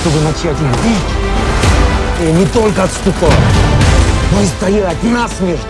чтобы начать их бить. И не только отступать, но и стоять насмерть.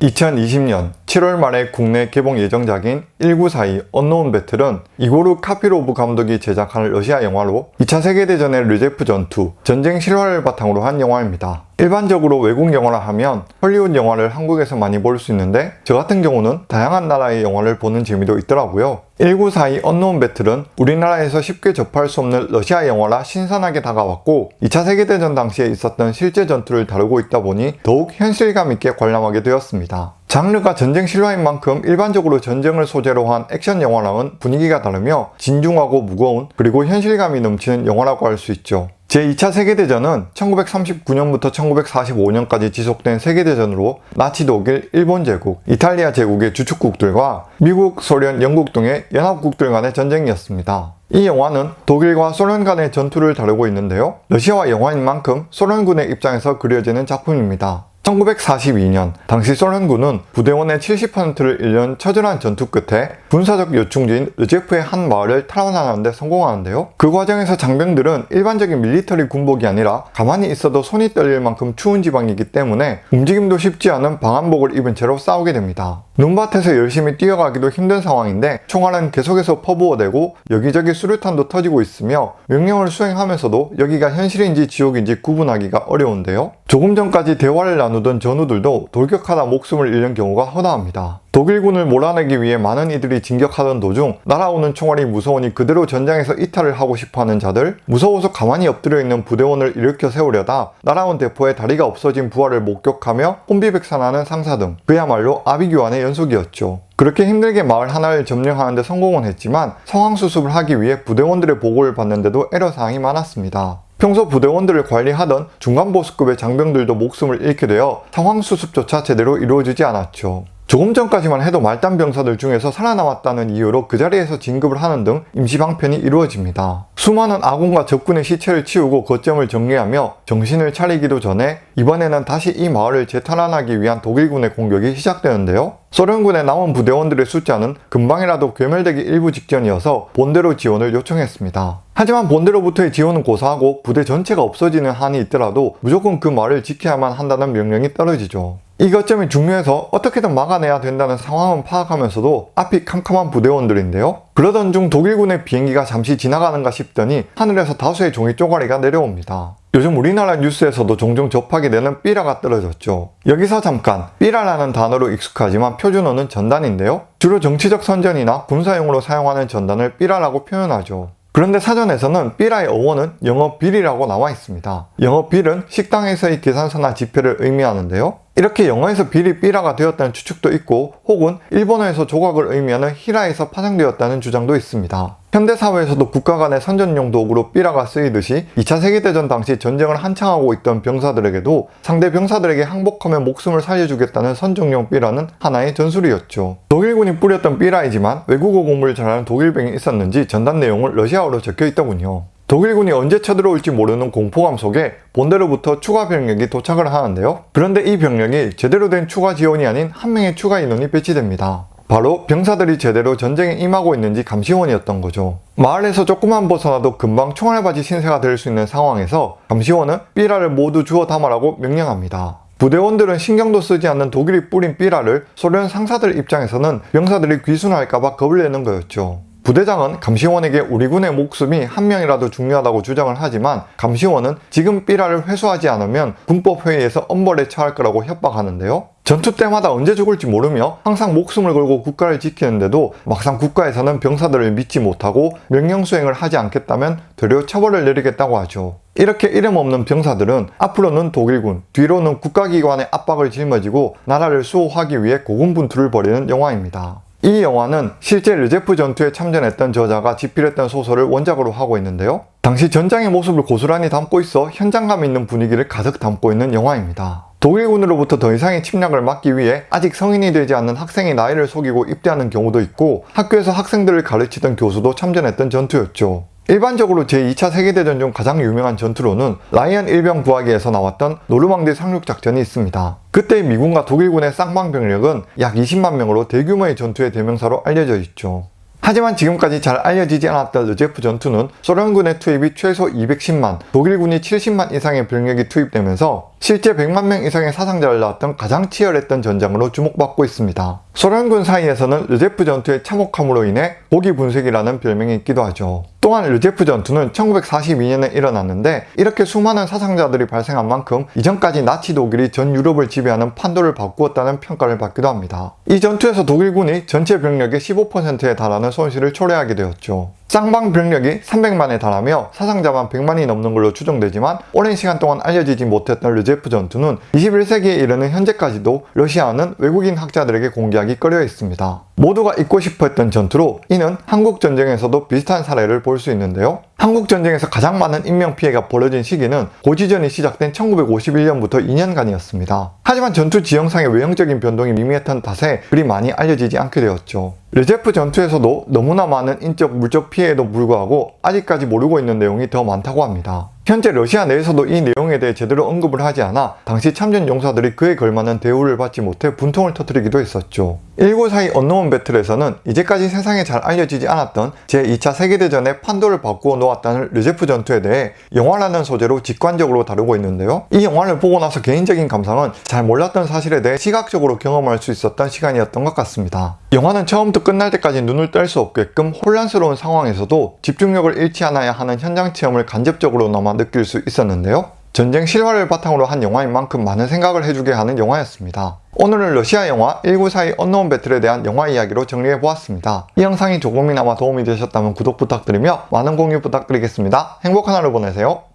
2020년 7월 말에 국내 개봉 예정작인 1942 언노운 배틀은 이고르 카피로브 감독이 제작한 러시아 영화로 2차 세계대전의 르제프 전투, 전쟁 실화를 바탕으로 한 영화입니다. 일반적으로 외국 영화라 하면 헐리우드 영화를 한국에서 많이 볼 수 있는데 저 같은 경우는 다양한 나라의 영화를 보는 재미도 있더라고요. 1942 언노운 배틀은 우리나라에서 쉽게 접할 수 없는 러시아 영화라 신선하게 다가왔고 2차 세계대전 당시에 있었던 실제 전투를 다루고 있다 보니 더욱 현실감 있게 관람하게 되었습니다. 장르가 전쟁 실화인 만큼 일반적으로 전쟁을 소재로 한 액션 영화랑은 분위기가 다르며 진중하고 무거운 그리고 현실감이 넘치는 영화라고 할 수 있죠. 제2차 세계대전은 1939년부터 1945년까지 지속된 세계대전으로 나치 독일, 일본 제국, 이탈리아 제국의 주축국들과 미국, 소련, 영국 등의 연합국들 간의 전쟁이었습니다. 이 영화는 독일과 소련 간의 전투를 다루고 있는데요. 러시아와 영화인 만큼 소련군의 입장에서 그려지는 작품입니다. 1942년 당시 소련군은 부대원의 70%를 잃는 처절한 전투 끝에 군사적 요충지인 르제프의 한 마을을 탈환하는 데 성공하는데요. 그 과정에서 장병들은 일반적인 밀리터리 군복이 아니라 가만히 있어도 손이 떨릴 만큼 추운 지방이기 때문에 움직임도 쉽지 않은 방한복을 입은 채로 싸우게 됩니다. 눈밭에서 열심히 뛰어가기도 힘든 상황인데 총알은 계속해서 퍼부어대고 여기저기 수류탄도 터지고 있으며 명령을 수행하면서도 여기가 현실인지 지옥인지 구분하기가 어려운데요. 조금 전까지 대화를 나누 던 전우들도 돌격하다 목숨을 잃는 경우가 허다합니다. 독일군을 몰아내기 위해 많은 이들이 진격하던 도중 날아오는 총알이 무서우니 그대로 전장에서 이탈을 하고 싶어하는 자들 무서워서 가만히 엎드려 있는 부대원을 일으켜 세우려다 날아온 대포에 다리가 없어진 부하를 목격하며 혼비백산하는 상사 등 그야말로 아비규환의 연속이었죠. 그렇게 힘들게 마을 하나를 점령하는 데 성공은 했지만 상황 수습을 하기 위해 부대원들의 보고를 받는데도 애로사항이 많았습니다. 평소 부대원들을 관리하던 중간보스급의 장병들도 목숨을 잃게 되어 상황 수습조차 제대로 이루어지지 않았죠. 조금 전까지만 해도 말단 병사들 중에서 살아남았다는 이유로 그 자리에서 진급을 하는 등 임시방편이 이루어집니다. 수많은 아군과 적군의 시체를 치우고 거점을 정리하며 정신을 차리기도 전에 이번에는 다시 이 마을을 재탈환하기 위한 독일군의 공격이 시작되는데요. 소련군의 남은 부대원들의 숫자는 금방이라도 괴멸되기 일부 직전이어서 본대로 지원을 요청했습니다. 하지만 본대로부터의 지원은 고사하고 부대 전체가 없어지는 한이 있더라도 무조건 그 마을을 지켜야만 한다는 명령이 떨어지죠. 이 거점이 중요해서 어떻게든 막아내야 된다는 상황은 파악하면서도 앞이 캄캄한 부대원들인데요. 그러던 중 독일군의 비행기가 잠시 지나가는가 싶더니 하늘에서 다수의 종이 쪼가리가 내려옵니다. 요즘 우리나라 뉴스에서도 종종 접하게 되는 삐라가 떨어졌죠. 여기서 잠깐 삐라라는 단어로 익숙하지만 표준어는 전단인데요. 주로 정치적 선전이나 군사용으로 사용하는 전단을 삐라라고 표현하죠. 그런데 사전에서는 삐라의 어원은 영어 빌이라고 나와 있습니다. 영어 빌은 식당에서의 계산서나 지폐를 의미하는데요. 이렇게 영어에서 빌이 삐라가 되었다는 추측도 있고 혹은 일본어에서 조각을 의미하는 히라에서 파생되었다는 주장도 있습니다. 현대사회에서도 국가 간의 선전용 도구로 삐라가 쓰이듯이 2차 세계대전 당시 전쟁을 한창 하고 있던 병사들에게도 상대 병사들에게 항복하며 목숨을 살려주겠다는 선정용 삐라는 하나의 전술이었죠. 독일군이 뿌렸던 삐라이지만 외국어 공부를 잘하는 독일병이 있었는지 전단 내용을 러시아어로 적혀 있더군요. 독일군이 언제 쳐들어올지 모르는 공포감 속에 본대로부터 추가 병력이 도착을 하는데요. 그런데 이 병력이 제대로 된 추가 지원이 아닌 한 명의 추가 인원이 배치됩니다. 바로 병사들이 제대로 전쟁에 임하고 있는지 감시원이었던 거죠. 마을에서 조금만 벗어나도 금방 총알바지 신세가 될 수 있는 상황에서 감시원은 삐라를 모두 주워 담아라고 명령합니다. 부대원들은 신경도 쓰지 않는 독일이 뿌린 삐라를 소련 상사들 입장에서는 병사들이 귀순할까봐 겁을 내는 거였죠. 부대장은 감시원에게 우리 군의 목숨이 한 명이라도 중요하다고 주장을 하지만 감시원은 지금 삐라를 회수하지 않으면 군법회의에서 엄벌에 처할 거라고 협박하는데요. 전투 때마다 언제 죽을지 모르며 항상 목숨을 걸고 국가를 지키는데도 막상 국가에서는 병사들을 믿지 못하고 명령 수행을 하지 않겠다면 되려 처벌을 내리겠다고 하죠. 이렇게 이름 없는 병사들은 앞으로는 독일군, 뒤로는 국가기관의 압박을 짊어지고 나라를 수호하기 위해 고군분투를 벌이는 영화입니다. 이 영화는 실제 르제프 전투에 참전했던 저자가 집필했던 소설을 원작으로 하고 있는데요. 당시 전장의 모습을 고스란히 담고 있어 현장감 있는 분위기를 가득 담고 있는 영화입니다. 독일군으로부터 더 이상의 침략을 막기 위해 아직 성인이 되지 않는 학생이 나이를 속이고 입대하는 경우도 있고 학교에서 학생들을 가르치던 교수도 참전했던 전투였죠. 일반적으로 제2차 세계대전 중 가장 유명한 전투로는 라이언 일병 구하기에서 나왔던 노르망디 상륙 작전이 있습니다. 그때 미군과 독일군의 쌍방 병력은 약 20만 명으로 대규모의 전투의 대명사로 알려져 있죠. 하지만 지금까지 잘 알려지지 않았던 르제프 전투는 소련군의 투입이 최소 210만, 독일군이 70만 이상의 병력이 투입되면서 실제 100만 명 이상의 사상자를 낳았던 가장 치열했던 전장으로 주목받고 있습니다. 소련군 사이에서는 르제프 전투의 참혹함으로 인해 고기 분쇄기라는 별명이 있기도 하죠. 또한 르제프 전투는 1942년에 일어났는데 이렇게 수많은 사상자들이 발생한 만큼 이전까지 나치 독일이 전 유럽을 지배하는 판도를 바꾸었다는 평가를 받기도 합니다. 이 전투에서 독일군이 전체 병력의 15%에 달하는 손실을 초래하게 되었죠. 쌍방 병력이 300만에 달하며 사상자만 100만이 넘는 걸로 추정되지만 오랜 시간 동안 알려지지 못했던 르제프 전투는 21세기에 이르는 현재까지도 러시아는 외국인 학자들에게 공개하기 꺼려 있습니다. 모두가 잊고 싶어 했던 전투로 이는 한국 전쟁에서도 비슷한 사례를 볼 수 있는데요. 한국 전쟁에서 가장 많은 인명 피해가 벌어진 시기는 고지전이 시작된 1951년부터 2년간이었습니다. 하지만 전투 지형상의 외형적인 변동이 미미했던 탓에 그리 많이 알려지지 않게 되었죠. 르제프 전투에서도 너무나 많은 인적 물적 피해에도 불구하고 아직까지 모르고 있는 내용이 더 많다고 합니다. 현재 러시아 내에서도 이 내용에 대해 제대로 언급을 하지 않아 당시 참전 용사들이 그에 걸맞는 대우를 받지 못해 분통을 터뜨리기도 했었죠. 1942 언노운 배틀에서는 이제까지 세상에 잘 알려지지 않았던 제2차 세계대전의 판도를 바꾸어 놓았다는 르제프 전투에 대해 영화라는 소재로 직관적으로 다루고 있는데요. 이 영화를 보고 나서 개인적인 감상은 잘 몰랐던 사실에 대해 시각적으로 경험할 수 있었던 시간이었던 것 같습니다. 영화는 처음부터 끝날 때까지 눈을 뗄 수 없게끔 혼란스러운 상황에서도 집중력을 잃지 않아야 하는 현장 체험을 간접적으로나마 느낄 수 있었는데요. 전쟁 실화를 바탕으로 한 영화인 만큼 많은 생각을 해주게 하는 영화였습니다. 오늘은 러시아 영화 1942 언노운 배틀에 대한 영화 이야기로 정리해보았습니다. 이 영상이 조금이나마 도움이 되셨다면 구독 부탁드리며 많은 공유 부탁드리겠습니다. 행복한 하루 보내세요.